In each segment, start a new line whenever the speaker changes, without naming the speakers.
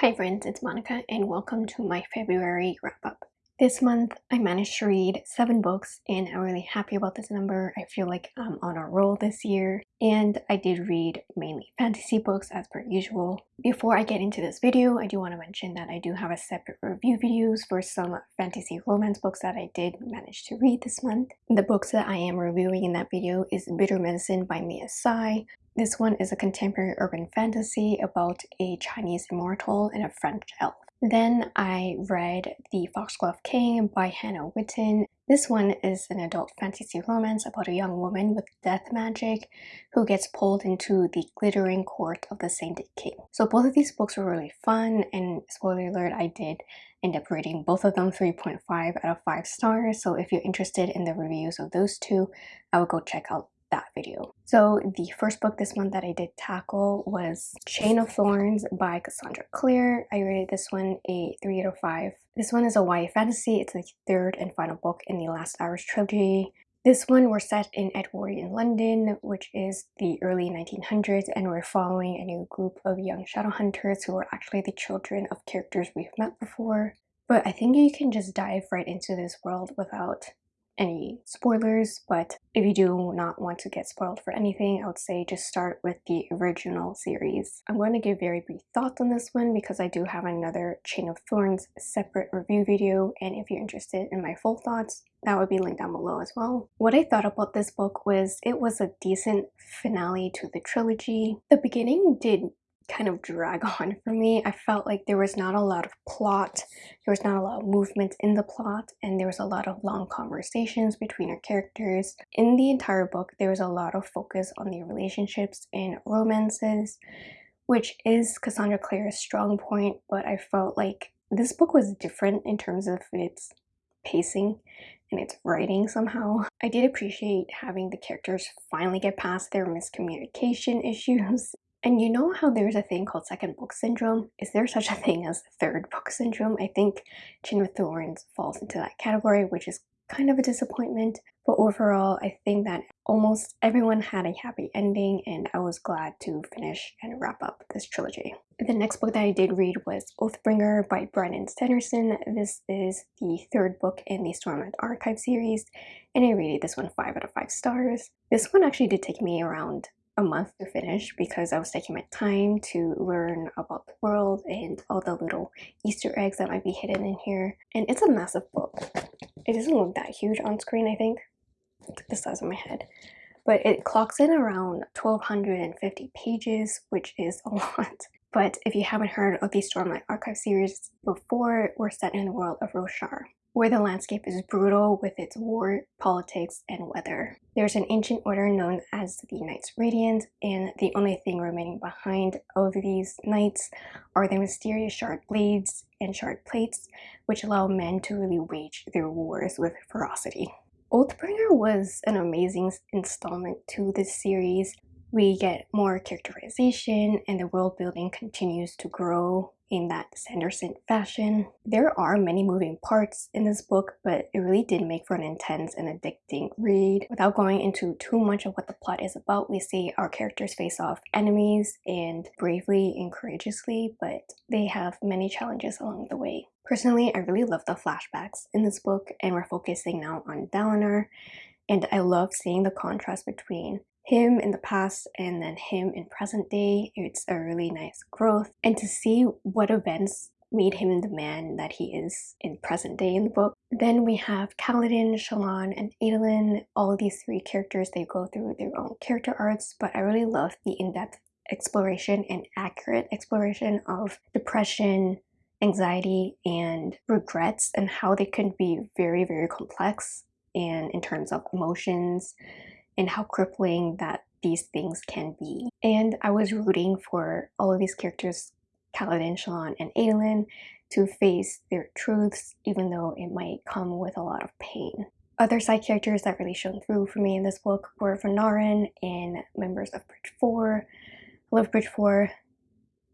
Hi friends, it's Monica and welcome to my February wrap-up. This month I managed to read 7 books and I'm really happy about this number. I feel like I'm on a roll this year and I did read mainly fantasy books as per usual. Before I get into this video, I do want to mention that I do have a separate review videos for some fantasy romance books that I did manage to read this month. The books that I am reviewing in that video is Bitter Medicine by Mia Tsai, this one is a contemporary urban fantasy about a Chinese immortal and a French elf. Then I read The Foxglove King by Hannah Whitten. This one is an adult fantasy romance about a young woman with death magic who gets pulled into the glittering court of the Sainted King. So both of these books were really fun and spoiler alert I did end up rating both of them 3.5 out of 5 stars so if you're interested in the reviews of those two I would go check out that video. So the first book this month that I did tackle was Chain of Thorns by Cassandra Clare. I rated this one a 3 out of 5. This one is a YA fantasy. It's the third and final book in the Last Hours trilogy. This one we're set in Edwardian London, which is the early 1900s, and we're following a new group of young shadow hunters who are actually the children of characters we've met before. But I think you can just dive right into this world without any spoilers, but if you do not want to get spoiled for anything, I would say just start with the original series. I'm going to give very brief thoughts on this one because I do have another Chain of Thorns separate review video, and if you're interested in my full thoughts, that would be linked down below as well. What I thought about this book was it was a decent finale to the trilogy. The beginning did kind of drag on for me. I felt like there was not a lot of plot, there was not a lot of movement in the plot, and there was a lot of long conversations between our characters. In the entire book, there was a lot of focus on the relationships and romances, which is Cassandra Clare's strong point, but I felt like this book was different in terms of its pacing and its writing somehow. I did appreciate having the characters finally get past their miscommunication issues and you know how there's a thing called second book syndrome? Is there such a thing as third book syndrome? I think Chain of Thorns falls into that category, which is kind of a disappointment. But overall, I think that almost everyone had a happy ending and I was glad to finish and wrap up this trilogy. The next book that I did read was Oathbringer by Brandon Sanderson. This is the third book in the Stormlight Archive series and I rated this one 5 out of 5 stars. This one actually did take me around a month to finish because I was taking my time to learn about the world and all the little Easter eggs that might be hidden in here. And it's a massive book. It doesn't look that huge on screen, I think. The size of my head. But it clocks in around 1250 pages, which is a lot. But if you haven't heard of the Stormlight Archive series before, we're set in the world of Roshar where the landscape is brutal with its war, politics, and weather. There's an ancient order known as the Knights Radiant, and the only thing remaining behind of these knights are the mysterious shard blades and shard plates, which allow men to really wage their wars with ferocity. Oathbringer was an amazing installment to this series. We get more characterization and the world building continues to grow in that Sanderson fashion. There are many moving parts in this book, but it really did make for an intense and addicting read. Without going into too much of what the plot is about, we see our characters face off enemies and bravely and courageously, but they have many challenges along the way. Personally, I really love the flashbacks in this book, and we're focusing now on Dalinar, and I love seeing the contrast between him in the past and then him in present day. It's a really nice growth. And to see what events made him the man that he is in present day in the book. Then we have Kaladin, Shallan, and Adolin. All of these three characters, they go through their own character arcs, but I really love the in-depth exploration and accurate exploration of depression, anxiety, and regrets and how they can be very, very complex and in terms of emotions and how crippling that these things can be. And I was rooting for all of these characters, Kaladin, Shallan, and Adolin, to face their truths, even though it might come with a lot of pain. Other side characters that really shone through for me in this book were Renarin and members of Bridge 4. I love Bridge 4.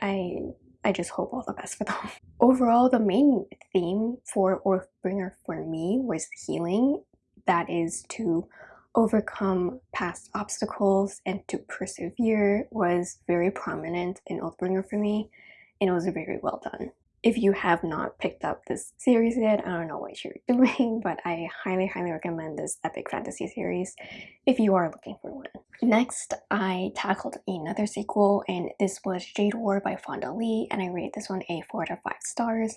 I I just hope all the best for them. Overall, the main theme for Oathbringer for me was healing. That is to overcome past obstacles and to persevere was very prominent in Oathbringer for me. and it was very well done. If you have not picked up this series yet, I don't know what you're doing, but I highly, highly recommend this epic fantasy series if you are looking for one. Next, I tackled another sequel, and this was Jade War by Fonda Lee, and I rate this one a 4 out of 5 stars.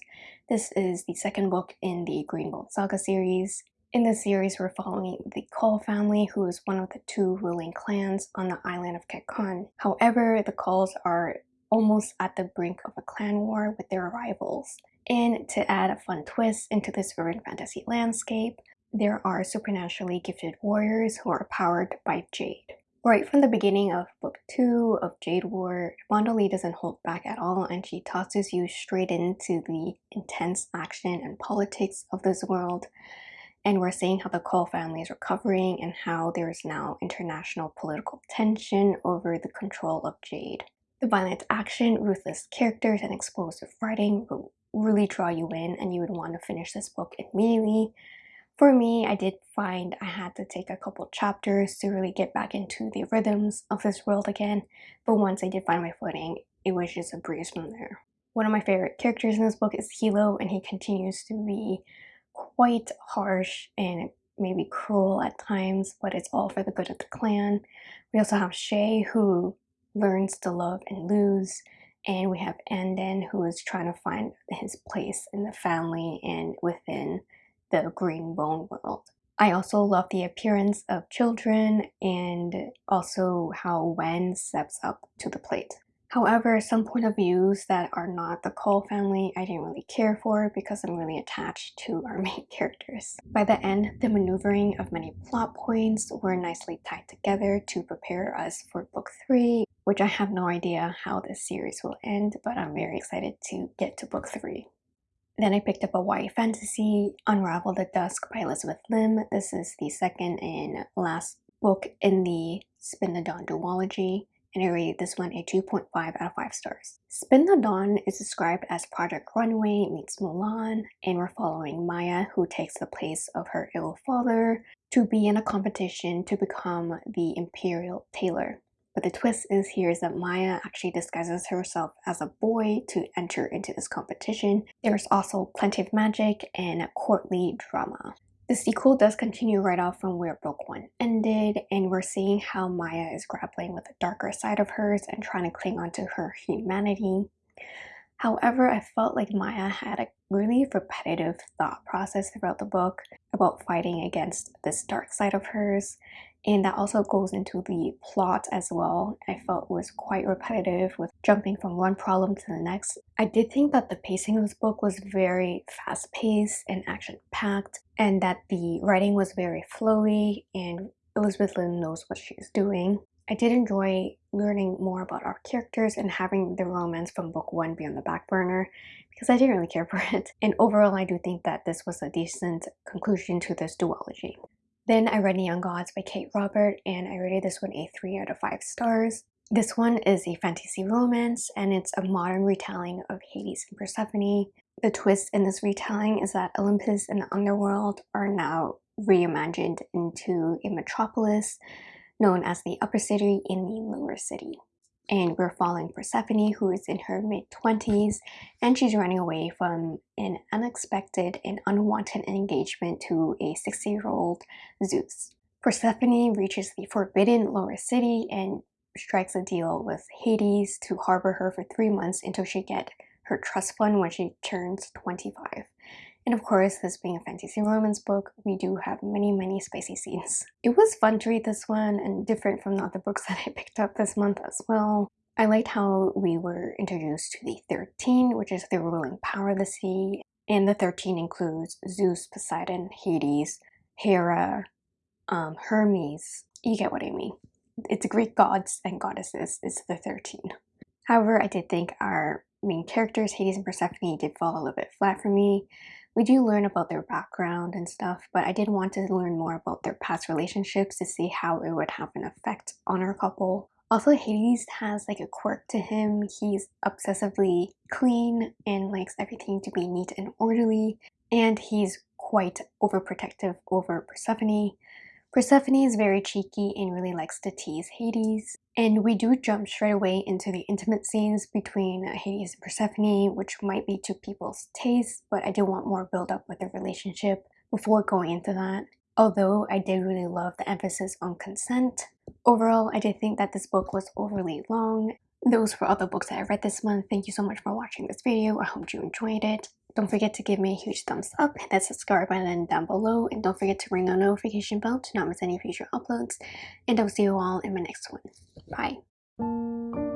This is the second book in the Greenbone Saga series. In this series, we're following the Kaul family, who is one of the two ruling clans on the island of Kekon. However, the Kauls are almost at the brink of a clan war with their rivals. And to add a fun twist into this urban fantasy landscape, there are supernaturally gifted warriors who are powered by Jade. Right from the beginning of book 2 of Jade War, Fonda Lee doesn't hold back at all and she tosses you straight into the intense action and politics of this world. And we're seeing how the Kaul family is recovering and how there is now international political tension over the control of Jade. The violent action, ruthless characters, and explosive writing will really draw you in and you would want to finish this book immediately. For me, I did find I had to take a couple chapters to really get back into the rhythms of this world again, but once I did find my footing, it was just a breeze from there. One of my favorite characters in this book is Hilo, and he continues to be quite harsh and maybe cruel at times, but it's all for the good of the clan. We also have Shae, who learns to love and lose. And we have Anden who is trying to find his place in the family and within the green bone world. I also love the appearance of children and also how Wen steps up to the plate. However, some point of views that are not the Kaul family I didn't really care for because I'm really attached to our main characters. By the end, the maneuvering of many plot points were nicely tied together to prepare us for book 3, which I have no idea how this series will end, but I'm very excited to get to book 3. Then I picked up a YA fantasy, Unravel the Dusk by Elizabeth Lim. This is the second and last book in the Spin the Dawn duology and I rated this one a 2.5 out of 5 stars. Spin the Dawn is described as Project Runway meets Mulan, and we're following Maia, who takes the place of her ill father, to be in a competition to become the Imperial Tailor. But the twist is here is that Maia actually disguises herself as a boy to enter into this competition. There's also plenty of magic and courtly drama. The sequel does continue right off from where book one ended, and we're seeing how Maia is grappling with a darker side of hers and trying to cling onto her humanity. However, I felt like Maia had a really repetitive thought process throughout the book about fighting against this dark side of hers, and that also goes into the plot as well. I felt was quite repetitive with jumping from one problem to the next. I did think that the pacing of this book was very fast-paced and action-packed, and that the writing was very flowy and Elizabeth Lim knows what she's doing. I did enjoy learning more about our characters and having the romance from book one be on the back burner because I didn't really care for it. And overall, I do think that this was a decent conclusion to this duology. Then I read Neon Gods by Katee Robert and I rated this one a 3 out of 5 stars. This one is a fantasy romance and it's a modern retelling of Hades and Persephone. The twist in this retelling is that Olympus and the underworld are now reimagined into a metropolis known as the upper city in the lower city and we're following Persephone who is in her mid-20s and she's running away from an unexpected and unwanted engagement to a 60-year-old Zeus. Persephone reaches the forbidden lower city and strikes a deal with Hades to harbor her for three months until she get her trust fund when she turns 25. And of course, this being a fantasy romance book, we do have many, many spicy scenes. It was fun to read this one and different from the other books that I picked up this month as well. I liked how we were introduced to the 13, which is the ruling power of the sea. And the 13 includes Zeus, Poseidon, Hades, Hera, um, Hermes. You get what I mean. It's Greek gods and goddesses is the 13. However, I did think our main characters, Hades and Persephone, did fall a little bit flat for me. We do learn about their background and stuff, but I did want to learn more about their past relationships to see how it would have an effect on our couple. Also, Hades has like a quirk to him. He's obsessively clean and likes everything to be neat and orderly, and he's quite overprotective over Persephone. Persephone is very cheeky and really likes to tease Hades, And we do jump straight away into the intimate scenes between Hades and Persephone, which might be to people's taste, but I do want more build up with the relationship before going into that. Although I did really love the emphasis on consent. Overall, I did think that this book was overly long. Those were all the books that I read this month. Thank you so much for watching this video. I hope you enjoyed it. Don't forget to give me a huge thumbs up, hit that subscribe button down below, and don't forget to ring the notification bell to not miss any future uploads. And I'll see you all in my next one. Bye.